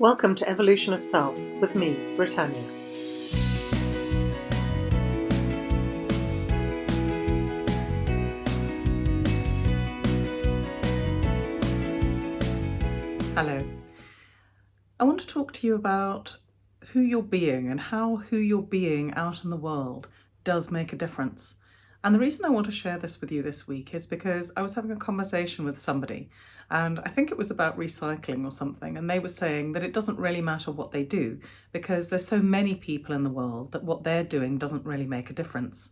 Welcome to Evolution of Self with me, Britannia. Hello. I want to talk to you about who you're being and how who you're being out in the world does make a difference. And the reason I want to share this with you this week is because I was having a conversation with somebody and I think it was about recycling or something and they were saying that it doesn't really matter what they do because there's so many people in the world that what they're doing doesn't really make a difference.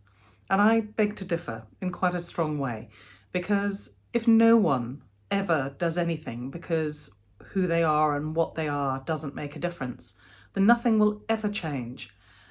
And I beg to differ in quite a strong way because if no one ever does anything because who they are and what they are doesn't make a difference, then nothing will ever change.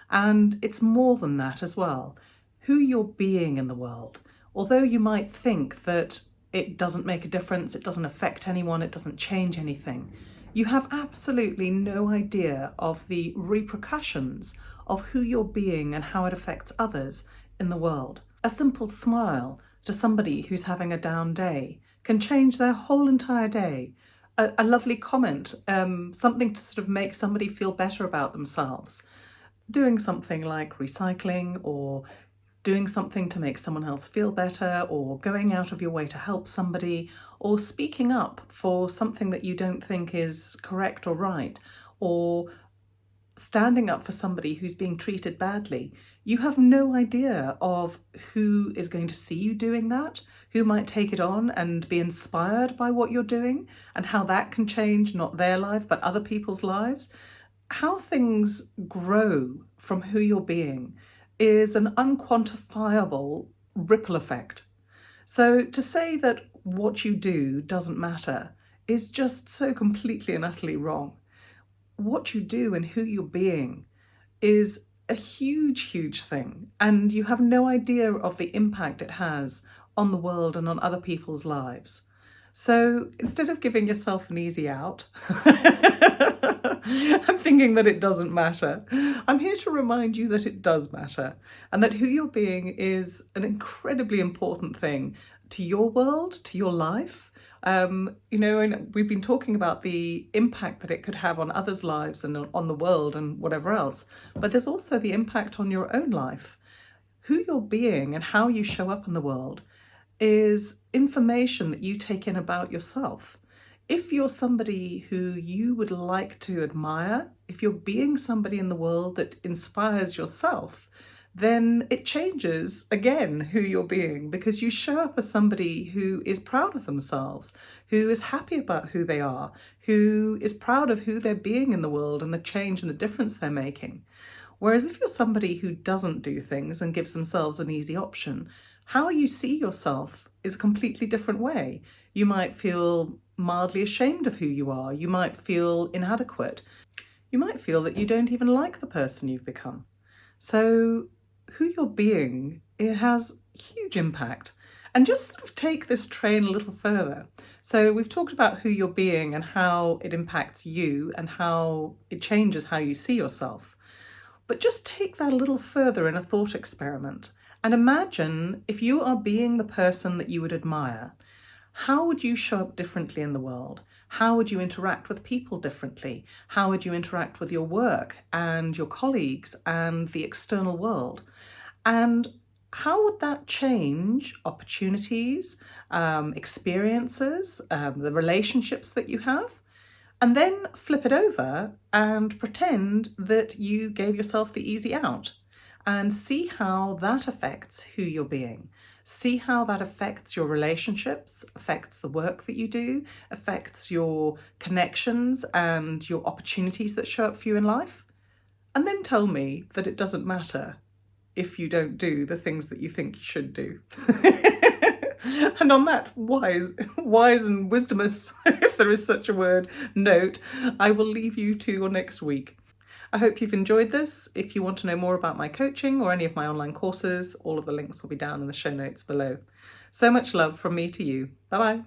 And it's more than that as well who you're being in the world. Although you might think that it doesn't make a difference, it doesn't affect anyone, it doesn't change anything, you have absolutely no idea of the repercussions of who you're being and how it affects others in the world. A simple smile to somebody who's having a down day can change their whole entire day. A, a lovely comment, um, something to sort of make somebody feel better about themselves. Doing something like recycling or doing something to make someone else feel better or going out of your way to help somebody or speaking up for something that you don't think is correct or right or standing up for somebody who's being treated badly, you have no idea of who is going to see you doing that, who might take it on and be inspired by what you're doing and how that can change not their life but other people's lives. How things grow from who you're being is an unquantifiable ripple effect. So to say that what you do doesn't matter is just so completely and utterly wrong. What you do and who you're being is a huge, huge thing, and you have no idea of the impact it has on the world and on other people's lives. So instead of giving yourself an easy out, I'm thinking that it doesn't matter. I'm here to remind you that it does matter and that who you're being is an incredibly important thing to your world, to your life. Um, you know, and we've been talking about the impact that it could have on others' lives and on the world and whatever else, but there's also the impact on your own life. Who you're being and how you show up in the world is information that you take in about yourself if you're somebody who you would like to admire, if you're being somebody in the world that inspires yourself, then it changes again who you're being because you show up as somebody who is proud of themselves, who is happy about who they are, who is proud of who they're being in the world and the change and the difference they're making. Whereas if you're somebody who doesn't do things and gives themselves an easy option, how you see yourself is a completely different way. You might feel mildly ashamed of who you are. You might feel inadequate. You might feel that you don't even like the person you've become. So who you're being, it has huge impact. And just sort of take this train a little further. So we've talked about who you're being and how it impacts you and how it changes how you see yourself. But just take that a little further in a thought experiment and imagine if you are being the person that you would admire how would you show up differently in the world? How would you interact with people differently? How would you interact with your work and your colleagues and the external world? And how would that change opportunities, um, experiences, um, the relationships that you have? And then flip it over and pretend that you gave yourself the easy out and see how that affects who you're being. See how that affects your relationships, affects the work that you do, affects your connections and your opportunities that show up for you in life. And then tell me that it doesn't matter if you don't do the things that you think you should do. and on that wise, wise and wisdomous, if there is such a word, note, I will leave you to your next week. I hope you've enjoyed this. If you want to know more about my coaching or any of my online courses, all of the links will be down in the show notes below. So much love from me to you. Bye bye.